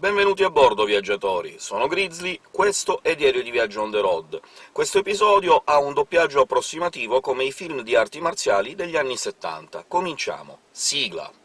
Benvenuti a bordo, viaggiatori! Sono Grizzly, questo è Diario di Viaggio on the road. Questo episodio ha un doppiaggio approssimativo come i film di arti marziali degli anni 70. Cominciamo! Sigla!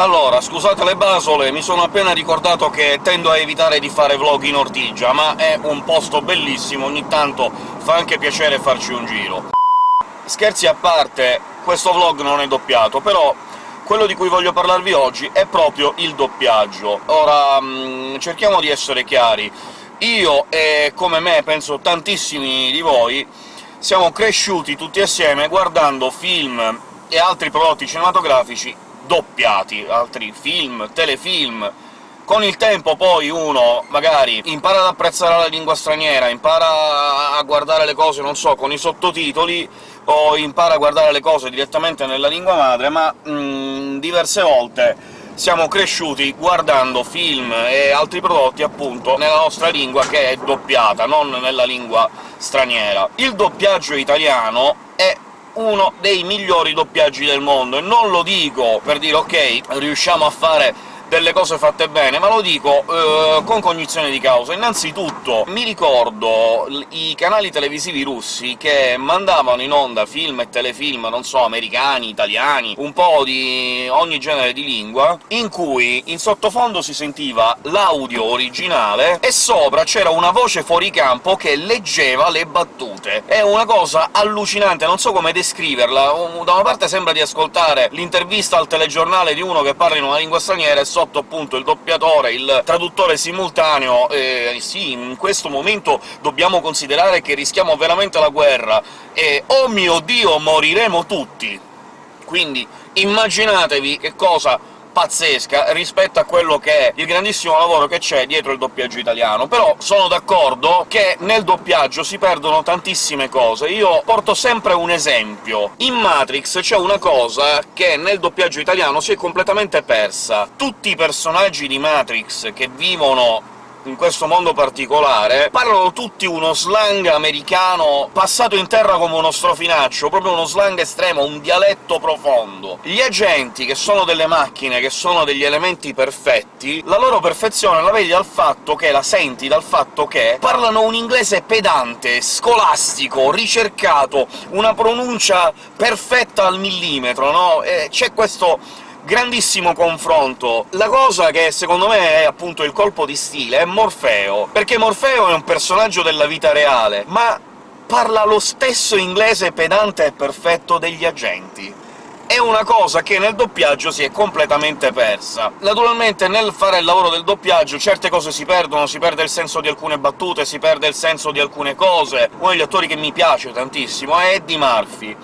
Allora, scusate le basole, mi sono appena ricordato che tendo a evitare di fare vlog in Ortigia, ma è un posto bellissimo, ogni tanto fa anche piacere farci un giro. Scherzi a parte, questo vlog non è doppiato, però quello di cui voglio parlarvi oggi è proprio il doppiaggio. Ora, mh, cerchiamo di essere chiari. Io, e come me penso tantissimi di voi, siamo cresciuti tutti assieme guardando film e altri prodotti cinematografici doppiati, altri film, telefilm. Con il tempo poi uno magari impara ad apprezzare la lingua straniera, impara a guardare le cose, non so, con i sottotitoli, o impara a guardare le cose direttamente nella lingua madre, ma mh, mm, diverse volte siamo cresciuti guardando film e altri prodotti, appunto, nella nostra lingua che è doppiata, non nella lingua straniera. Il doppiaggio italiano è uno dei migliori doppiaggi del mondo, e non lo dico per dire «ok, riusciamo a fare delle cose fatte bene, ma lo dico eh, con cognizione di causa. Innanzitutto mi ricordo i canali televisivi russi che mandavano in onda film e telefilm, non so, americani, italiani, un po' di ogni genere di lingua, in cui in sottofondo si sentiva l'audio originale e sopra c'era una voce fuori campo che leggeva le battute. È una cosa allucinante, non so come descriverla. Da una parte sembra di ascoltare l'intervista al telegiornale di uno che parla in una lingua straniera, e sotto appunto il doppiatore, il traduttore simultaneo, e sì, in questo momento dobbiamo considerare che rischiamo veramente la guerra, e oh mio Dio, moriremo tutti! Quindi immaginatevi che cosa pazzesca rispetto a quello che è il grandissimo lavoro che c'è dietro il doppiaggio italiano. Però sono d'accordo che nel doppiaggio si perdono tantissime cose. Io porto sempre un esempio. In Matrix c'è una cosa che nel doppiaggio italiano si è completamente persa. Tutti i personaggi di Matrix che vivono in questo mondo particolare, parlano tutti uno slang americano passato in terra come uno strofinaccio, proprio uno slang estremo, un dialetto profondo. Gli agenti, che sono delle macchine, che sono degli elementi perfetti, la loro perfezione la vedi dal fatto che, la senti dal fatto che parlano un inglese pedante, scolastico, ricercato, una pronuncia perfetta al millimetro, no? C'è questo grandissimo confronto. La cosa che secondo me è appunto il colpo di stile è Morfeo, perché Morfeo è un personaggio della vita reale, ma parla lo stesso inglese pedante e perfetto degli agenti è una cosa che nel doppiaggio si è completamente persa. Naturalmente nel fare il lavoro del doppiaggio certe cose si perdono, si perde il senso di alcune battute, si perde il senso di alcune cose. Uno degli attori che mi piace tantissimo è Eddie Murphy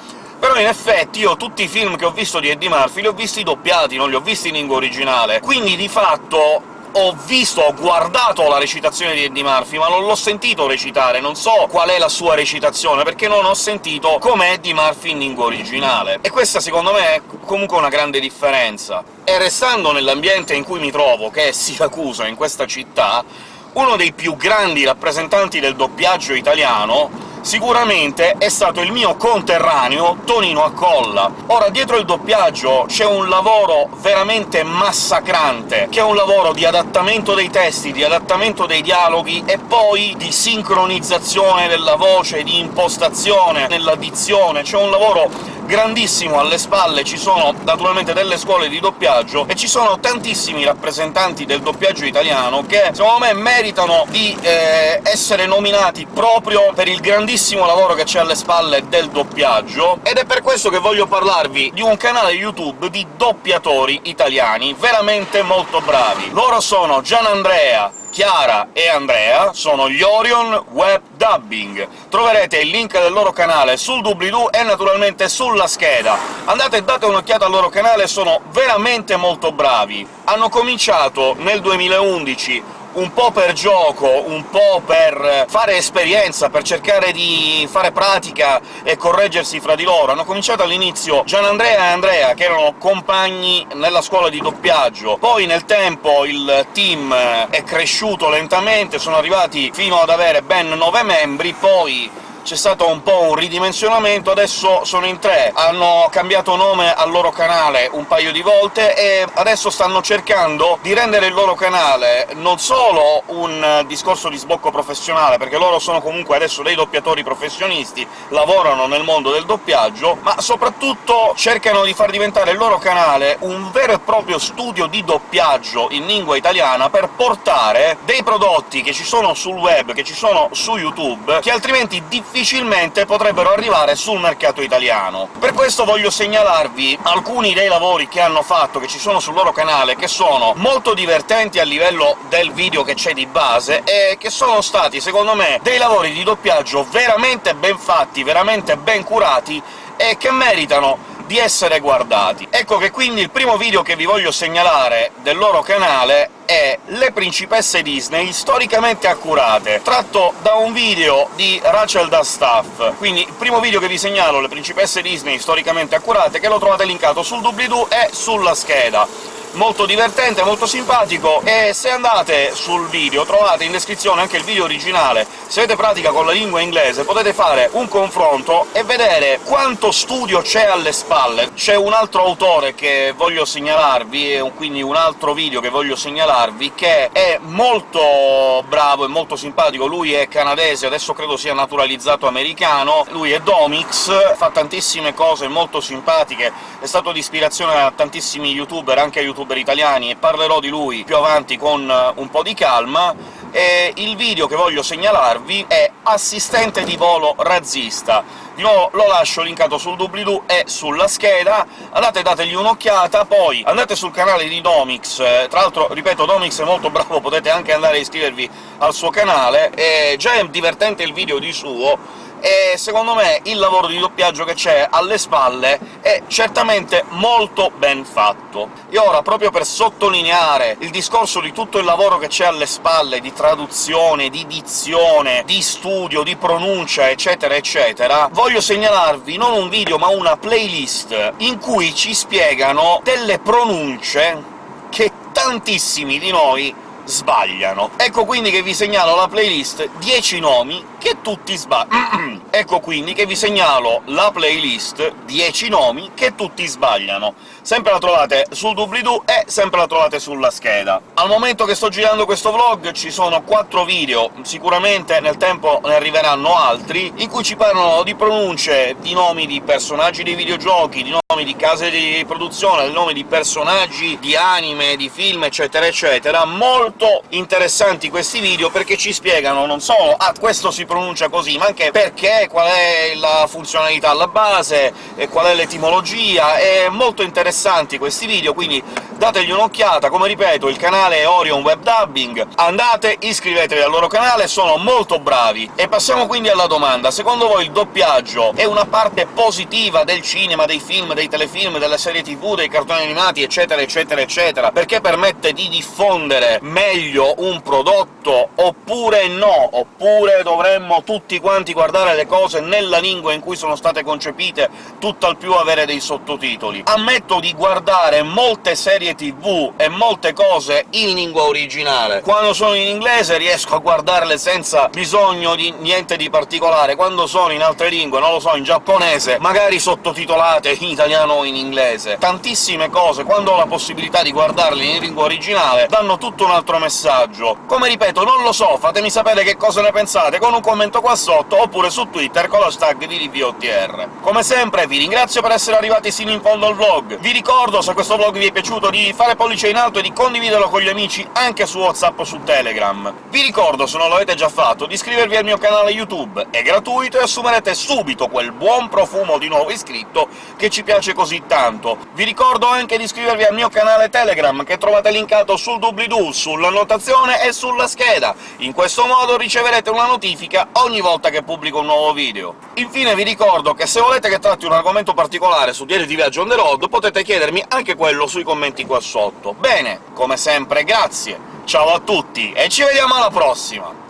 però in effetti io tutti i film che ho visto di Eddie Murphy li ho visti doppiati, non li ho visti in lingua originale, quindi di fatto ho visto, ho guardato la recitazione di Eddie Murphy, ma non l'ho sentito recitare, non so qual è la sua recitazione, perché non ho sentito come Eddie Murphy in lingua originale. E questa, secondo me, è comunque una grande differenza. E restando nell'ambiente in cui mi trovo, che è Siracusa, in questa città, uno dei più grandi rappresentanti del doppiaggio italiano sicuramente è stato il mio conterraneo Tonino Accolla. Ora, dietro il doppiaggio c'è un lavoro veramente massacrante, che è un lavoro di adattamento dei testi, di adattamento dei dialoghi e poi di sincronizzazione della voce, di impostazione nella dizione. C'è un lavoro grandissimo alle spalle, ci sono naturalmente delle scuole di doppiaggio, e ci sono tantissimi rappresentanti del doppiaggio italiano che, secondo me, meritano di eh, essere nominati proprio per il grandissimo lavoro che c'è alle spalle del doppiaggio, ed è per questo che voglio parlarvi di un canale YouTube di doppiatori italiani veramente molto bravi. Loro sono Gian Andrea, Chiara e Andrea sono gli Orion Web Dubbing. Troverete il link del loro canale sul doobly-doo e naturalmente sulla scheda. Andate e date un'occhiata al loro canale, sono veramente molto bravi. Hanno cominciato nel 2011 un po' per gioco, un po' per fare esperienza, per cercare di fare pratica e correggersi fra di loro. Hanno cominciato all'inizio Gianandrea e Andrea, che erano compagni nella scuola di doppiaggio, poi nel tempo il team è cresciuto lentamente, sono arrivati fino ad avere ben nove membri, poi c'è stato un po' un ridimensionamento, adesso sono in tre, hanno cambiato nome al loro canale un paio di volte e adesso stanno cercando di rendere il loro canale non solo un discorso di sbocco professionale, perché loro sono comunque adesso dei doppiatori professionisti, lavorano nel mondo del doppiaggio, ma soprattutto cercano di far diventare il loro canale un vero e proprio studio di doppiaggio in lingua italiana per portare dei prodotti che ci sono sul web, che ci sono su YouTube, che altrimenti difficilmente difficilmente potrebbero arrivare sul mercato italiano. Per questo voglio segnalarvi alcuni dei lavori che hanno fatto, che ci sono sul loro canale, che sono molto divertenti a livello del video che c'è di base, e che sono stati, secondo me, dei lavori di doppiaggio veramente ben fatti, veramente ben curati, e che meritano di essere guardati. Ecco che quindi il primo video che vi voglio segnalare del loro canale è Le principesse Disney storicamente accurate, tratto da un video di Rachel Dustaff. Quindi il primo video che vi segnalo, Le principesse Disney storicamente accurate, che lo trovate linkato sul doobly-doo e sulla scheda molto divertente, molto simpatico, e se andate sul video trovate in descrizione anche il video originale. Se avete pratica con la lingua inglese potete fare un confronto e vedere quanto studio c'è alle spalle. C'è un altro autore che voglio segnalarvi, quindi un altro video che voglio segnalarvi, che è molto bravo e molto simpatico. Lui è canadese, adesso credo sia naturalizzato americano, lui è Domix, fa tantissime cose molto simpatiche, è stato di ispirazione a tantissimi youtuber, anche a youtuber youtuber italiani, e parlerò di lui più avanti con eh, un po' di calma, e il video che voglio segnalarvi è Assistente di volo razzista. Di nuovo lo lascio linkato sul doobly-doo e sulla scheda, andate dategli un'occhiata, poi andate sul canale di Domix, eh, tra l'altro, ripeto, Domix è molto bravo, potete anche andare a iscrivervi al suo canale, e già è divertente il video di suo, e secondo me il lavoro di doppiaggio che c'è alle spalle è certamente molto ben fatto. E ora, proprio per sottolineare il discorso di tutto il lavoro che c'è alle spalle, di traduzione, di dizione, di studio, di pronuncia, eccetera eccetera, voglio segnalarvi non un video ma una playlist in cui ci spiegano delle pronunce che tantissimi di noi sbagliano. Ecco quindi che vi segnalo la playlist 10 nomi che tutti sbagliano. ecco quindi che vi segnalo la playlist 10 nomi che tutti sbagliano. Sempre la trovate sul doobly-doo e sempre la trovate sulla scheda. Al momento che sto girando questo vlog ci sono 4 video, sicuramente nel tempo ne arriveranno altri, in cui ci parlano di pronunce, di nomi di personaggi dei videogiochi, di nomi di case di produzione, di nomi di personaggi, di anime, di film, eccetera eccetera. Molto interessanti questi video, perché ci spiegano non solo «ah, questo si pronuncia così», ma anche perché, qual è la funzionalità alla base, e qual è l'etimologia, è molto interessanti questi video, quindi dategli un'occhiata. Come ripeto, il canale è Orion Web Dubbing, andate, iscrivetevi al loro canale, sono molto bravi. E passiamo quindi alla domanda. Secondo voi il doppiaggio è una parte positiva del cinema, dei film, dei telefilm, delle serie tv, dei cartoni animati, eccetera, eccetera, eccetera, perché permette di diffondere meglio un prodotto, oppure no? Oppure dovremmo tutti quanti guardare le cose nella lingua in cui sono state concepite, tutt'al più avere dei sottotitoli? Ammetto di guardare molte serie tv e molte cose in lingua originale. Quando sono in inglese riesco a guardarle senza bisogno di niente di particolare, quando sono in altre lingue, non lo so, in giapponese, magari sottotitolate in italiano o in inglese. Tantissime cose, quando ho la possibilità di guardarle in lingua originale, danno tutto un altro messaggio. Come ripeto, non lo so, fatemi sapere che cosa ne pensate con un commento qua sotto, oppure su Twitter con l'hashtag di DVOTR. Come sempre vi ringrazio per essere arrivati sino in fondo al vlog, vi ricordo, se questo vlog vi è piaciuto, di fare pollice in alto e di condividerlo con gli amici anche su WhatsApp o su Telegram. Vi ricordo, se non l'avete già fatto, di iscrivervi al mio canale YouTube, è gratuito e assumerete subito quel buon profumo di nuovo iscritto che ci piace così tanto. Vi ricordo anche di iscrivervi al mio canale Telegram, che trovate linkato sul doobly-doo, sull'annotazione e sulla scheda. In questo modo riceverete una notifica ogni volta che pubblico un nuovo video. Infine vi ricordo che se volete che tratti un argomento particolare su Diario di Viaggio on the road, potete chiedermi anche quello sui commenti qua sotto. Bene, come sempre grazie, ciao a tutti, e ci vediamo alla prossima!